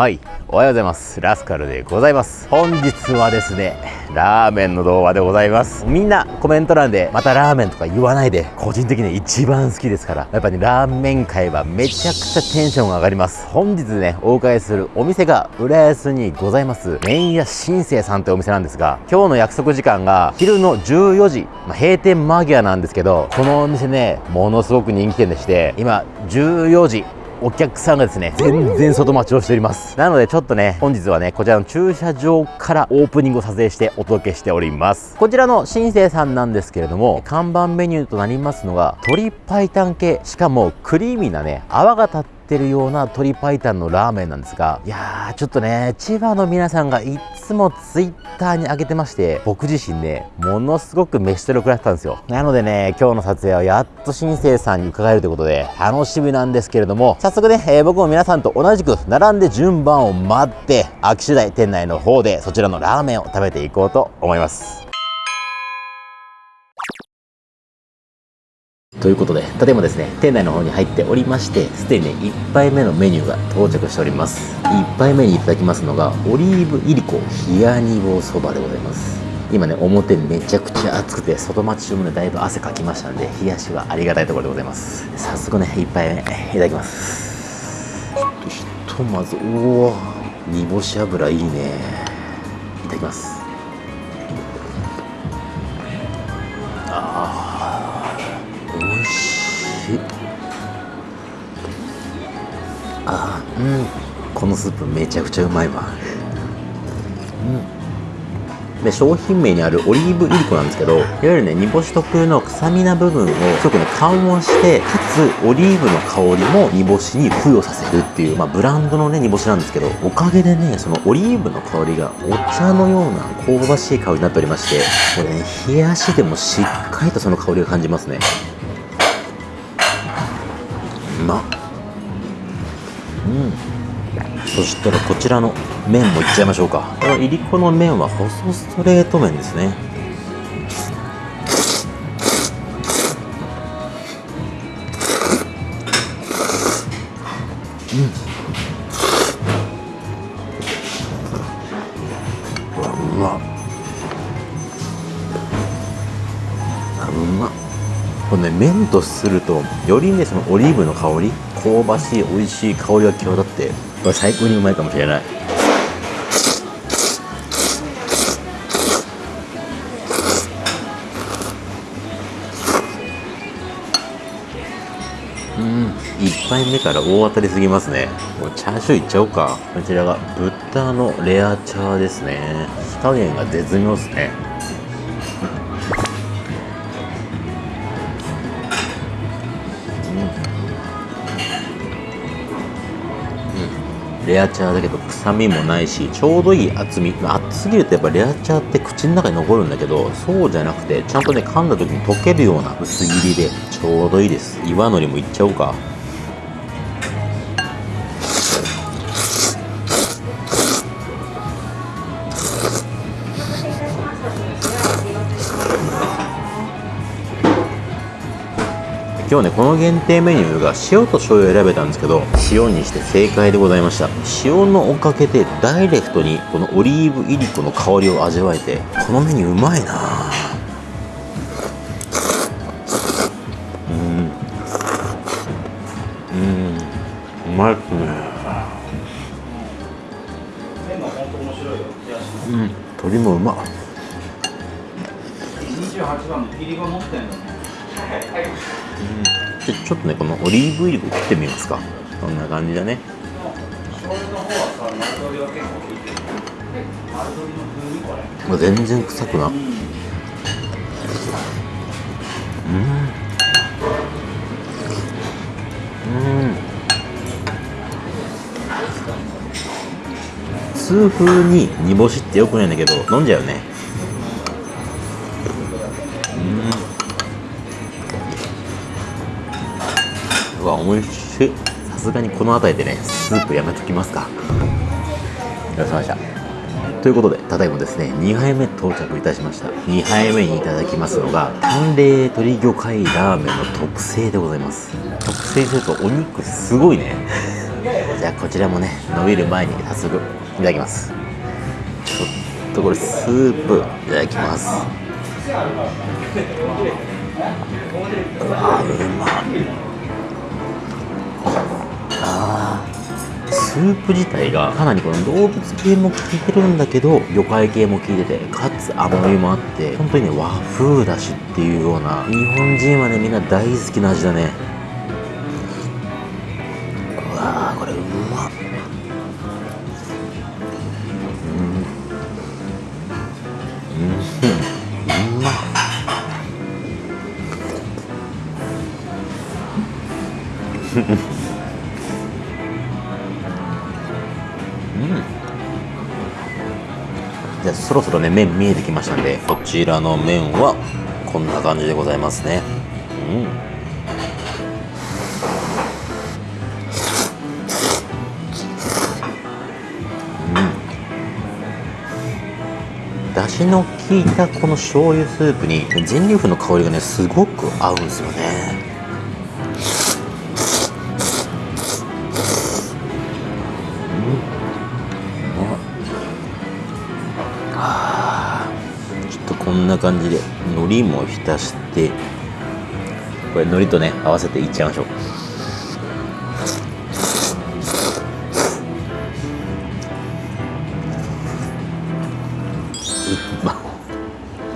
はい、おはようございます。ラスカルでございます。本日はですね、ラーメンの動画でございます。みんなコメント欄でまたラーメンとか言わないで、個人的に一番好きですから、やっぱり、ね、ラーメン界はめちゃくちゃテンションが上がります。本日ね、お伺いするお店が浦安にございます、麺屋新生さんというお店なんですが、今日の約束時間が昼の14時、まあ、閉店間際なんですけど、このお店ね、ものすごく人気店でして、今14時、お客さんがですね、全然外待ちをしております。なのでちょっとね、本日はね、こちらの駐車場からオープニングを撮影してお届けしております。こちらの新生さんなんですけれども、看板メニューとなりますのが、鶏白湯系、しかもクリーミーなね、泡が立っててるような鶏白湯のラーメンなんですが、いやー、ちょっとね、千葉の皆さんがいつもツイッターに上げてまして、僕自身ね、ものすごく飯テロ食らってたんですよ。なのでね、今日の撮影はやっと新生さんに伺えるということで、楽しみなんですけれども、早速ね、えー、僕も皆さんと同じく並んで順番を待って、秋次第店内の方でそちらのラーメンを食べていこうと思います。ということで、ただいまですね、店内の方に入っておりまして、すでにね、1杯目のメニューが到着しております。1杯目にいただきますのが、オリーブいりこ冷や煮棒そばでございます。今ね、表めちゃくちゃ暑くて、外待ち中もね、だいぶ汗かきましたんで、冷やしはありがたいところでございます。早速ね、1杯目、いただきます。ちょっとひとまず、おお煮干し油いいね。いただきます。うん。このスープめちゃくちゃうまいわ。うん。で商品名にあるオリーブイリコなんですけどいわゆるね煮干し特有の臭みな部分をすごくね緩和してかつオリーブの香りも煮干しに付与させるっていう、まあ、ブランドのね煮干しなんですけどおかげでねそのオリーブの香りがお茶のような香ばしい香りになっておりましてこれね冷やしでもしっかりとその香りが感じますね。うまっそしたらこちらの麺もいっちゃいましょうか。このいりこの麺は細ストレート麺ですね。うん。うわうまあうまっ。このね麺とするとよりねそのオリーブの香り香ばしい美味しい香りが際立ってこれ最高にうまいかもしれない。うん。1杯目から大当たりすぎますね。もうチャーシューいっちゃおうか。こちらが豚のレアチャーですね。火加減が絶妙ですね。レアチャーだけど臭みもないしちょうどいい厚み。厚すぎるとやっぱレアチャーって口の中に残るんだけどそうじゃなくてちゃんとね噛んだ時に溶けるような薄切りでちょうどいいです。岩のりもいっちゃおうか。今日ねこの限定メニューが塩と醤油を選べたんですけど塩にして正解でございました。塩のおかげでダイレクトにこのオリーブいりこの香りを味わえてこのメニューうまいな。うん。うん。うまいっすね。うん。鶏もうまっ28番の切りが持ってんのねちょちょっとねこのオリーブオイルを切ってみますか。こんな感じだね。もう全然臭くな。うん。うん。痛風に煮干しってよくないんだけど飲んじゃうね。美味しいさすがにこの辺りでねスープやめときますかよろしくお願いましたということで、ただいまですね、2杯目到着いたしました。2杯目にいただきますのが、淡麗鶏魚介ラーメンの特製でございます。特製するとお肉すごいね。じゃあこちらもね伸びる前に早速いただきますちょっとこれスープいただきますうわうまスープ自体がかなりこの動物系も効いてるんだけど魚介系も効いててかつ甘みもあって本当にね和風だしっていうような日本人はねみんな大好きな味だね。じゃあそろそろね麺見えてきましたんでこちらの麺はこんな感じでございますね。うん。だしの効いたこの醤油スープに全粒粉の香りがねすごく合うんですよね。こんな感じで海苔も浸してこれ海苔とね合わせていっちゃいましょう。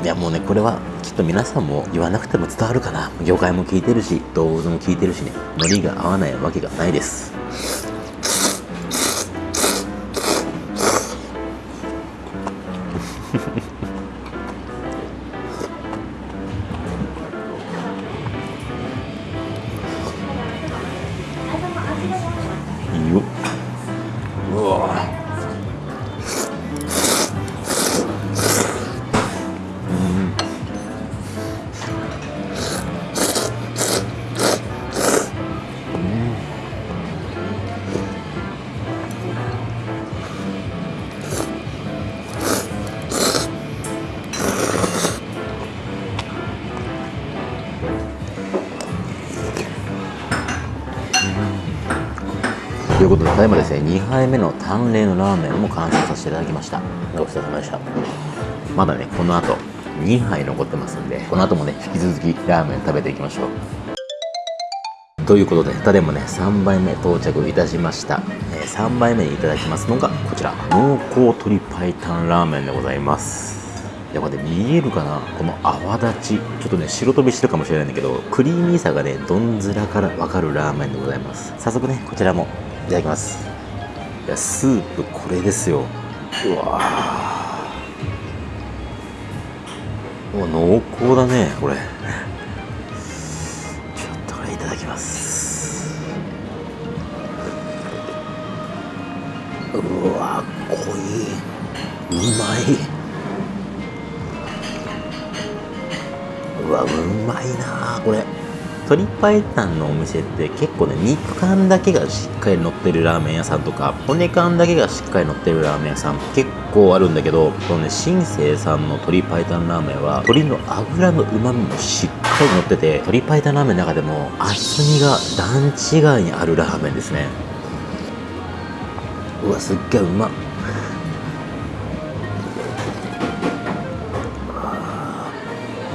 いやもうねこれはきっと皆さんも言わなくても伝わるかな。魚介も効いてるし動物も効いてるしね。海苔が合わないわけがないです。いいいうことで、ただいまですね、2杯目の淡麗のラーメンも完成させていただきました。ごちそうさまでした。まだね、この後、2杯残ってますんで、この後もね、引き続きラーメン食べていきましょう。ということで、ただいまね、3杯目到着いたしました。えー3杯目にいただきますのが、こちら、濃厚鶏白湯ラーメンでございます。いやこれ見えるかな？この泡立ちちょっとね白飛びしてるかもしれないんだけどクリーミーさがねどんずらからわかるラーメンでございます早速ねこちらもいただきます。いやスープこれですよ。うわー。う濃厚だねこれ。ちょっとこれいただきます。うわ濃い。うまい。うわうまいなこれ。鶏白湯のお店って結構ね肉感だけがしっかり乗ってるラーメン屋さんとか骨感だけがしっかり乗ってるラーメン屋さん結構あるんだけどこのね新生さんの鶏白湯ラーメンは鶏の脂の旨味もしっかり乗ってて鶏白湯ラーメンの中でも厚みが段違いにあるラーメンですね。うわすっげえうまっ。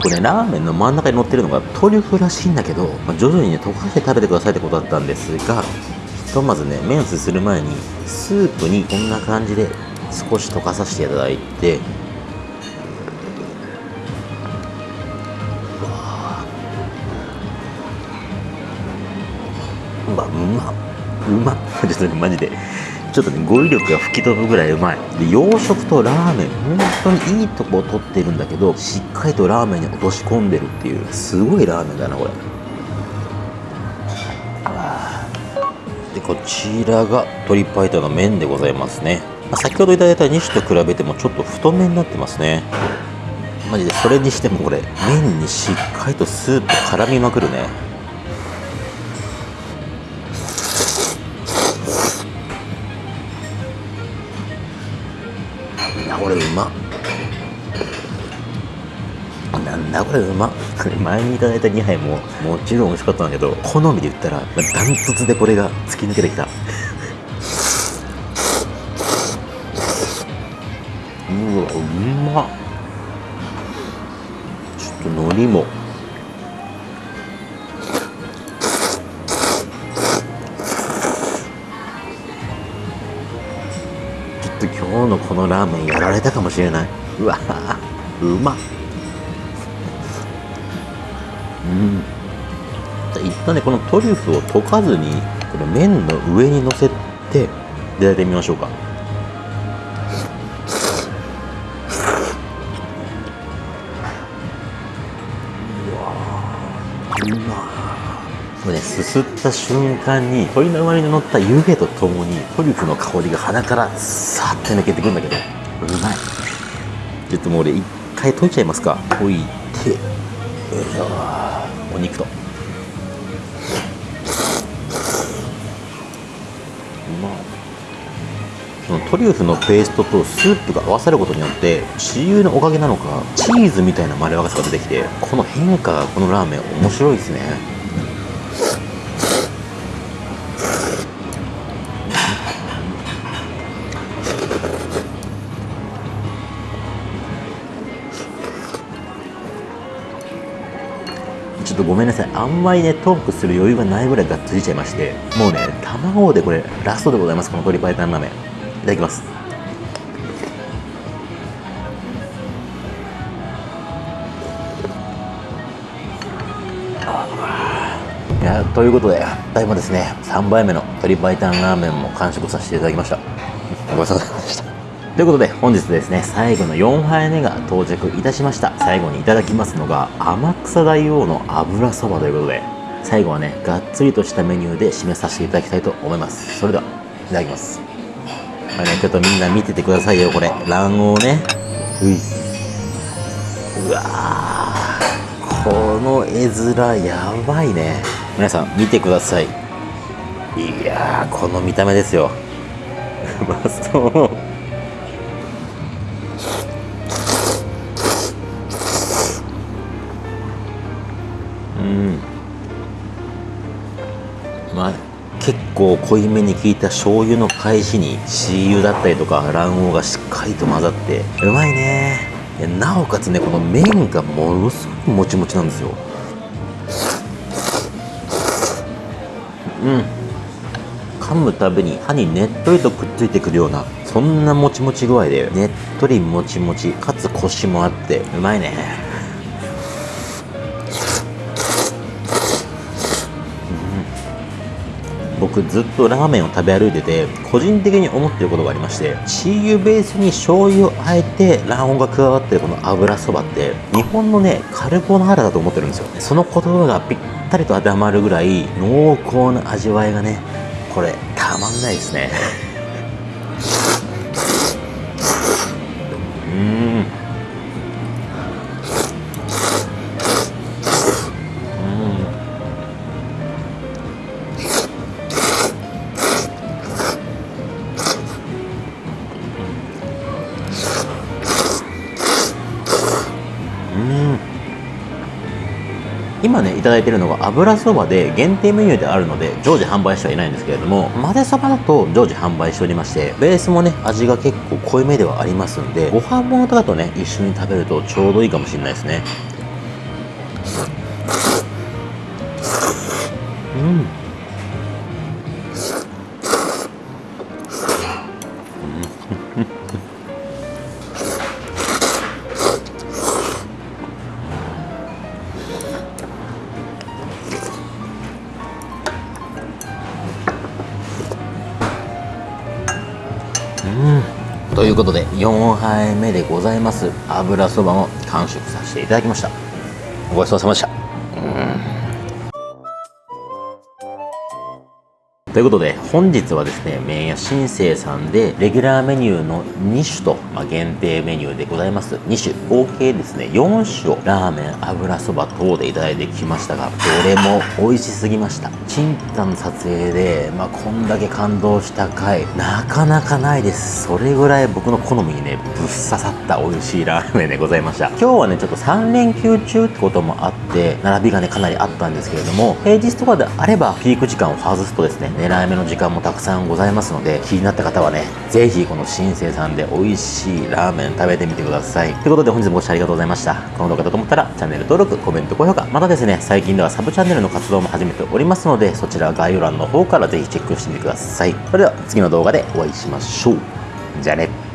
これラーメンの真ん中に乗ってるのがトリュフらしいんだけど、まあ徐々にね溶かして食べてくださいってことだったんですがひとまずね麺すする前にスープにこんな感じで少し溶かさせていただいてうわうまうまっ。ちょっとねマジで。ちょっとね語彙力が吹き飛ぶぐらいうまい。で洋食とラーメン本当にいいとこを取ってるんだけどしっかりとラーメンに落とし込んでるっていうすごいラーメンだなこれ。でこちらが鶏白湯の麺でございますね、ま先ほどいただいた2種と比べてもちょっと太めになってますね。マジでそれにしてもこれ麺にしっかりとスープ絡みまくるね。これうま。なんだこれうま。これ前にいただいた2杯ももちろん美味しかったんだけど好みで言ったらダントツでこれが突き抜けてきた。うわうまちょっと海苔も。っと今日のこのラーメンやられたかもしれない。うわうまっ。うん。一旦ねこのトリュフを溶かずにこの麺の上にのせていただいてみましょうか。すすった瞬間に鶏の上に乗った湯気とともにトリュフの香りが鼻からさっと抜けてくるんだけどうまい。ちょっともう俺一回溶いちゃいますか。溶いてよいしょお肉と。うまそのトリュフのペーストとスープが合わさることによってチ油のおかげなのかチーズみたいなまろやかさが出てきてこの変化がこのラーメン面白いですね。とごめんなさい。あんまりねトークする余裕がないぐらいがっつりちゃいまして。もうね卵でこれラストでございます。この鶏白湯ラーメン。いただきます。いやということでただいまですね。3杯目の鶏白湯ラーメンも完食させていただきました。ごちそうさまでした。ということで本日ですね最後の4杯目が到着いたしました。最後にいただきますのが天草大王の油そばということで最後はねがっつりとしたメニューで締めさせていただきたいと思います。それではいただきます。これねちょっとみんな見ててくださいよこれ。卵黄ね。うい。うわー。この絵面やばいね。皆さん見てください。いやーこの見た目ですよ。うまそううん。まあ結構濃いめに効いた醤油の返しにシー油だったりとか卵黄がしっかりと混ざってうまいね。なおかつねこの麺がものすごくもちもちなんですよ。うん。噛むたびに歯にねっとりとくっついてくるようなそんなもちもち具合でねっとりもちもちかつコシもあってうまいね。僕ずっとラーメンを食べ歩いてて個人的に思ってることがありましてチー油ベースに醤油をあえて卵黄が加わってるこの油そばって日本のねカルボナーラだと思ってるんですよ。その言葉がぴったりと当てはまるぐらい濃厚な味わいがねこれたまんないですね。うん。今ねいただいてるのが油そばで限定メニューであるので常時販売してはいないんですけれども混ぜそばだと常時販売しておりましてベースもね味が結構濃いめではありますんでご飯物とかとね一緒に食べるとちょうどいいかもしれないですね。うん。ということで4杯目でございます。油そばも完食させていただきました。ごちそうさまでした。ということで本日はですね麺屋新生さんでレギュラーメニューの2種と、まあ、限定メニューでございます。2種。合計ですね4種をラーメン油そば等でいただいてきましたがどれも美味しすぎました。チンタの撮影で、まあ、こんだけ感動した回なかなかないです。それぐらい僕の好みにねぶっ刺さった美味しいラーメンでございました。今日はねちょっと3連休中ってこともあってって並びがねかなりあったんですけれども平日とかであればピーク時間を外すとですね狙い目の時間もたくさんございますので気になった方はねぜひこの新生さんで美味しいラーメン食べてみてください。ということで本日もご視聴ありがとうございました。この動画だと思ったらチャンネル登録コメント高評価またですね最近ではサブチャンネルの活動も始めておりますのでそちら概要欄の方からぜひチェックしてみてください。それでは次の動画でお会いしましょう。じゃあね。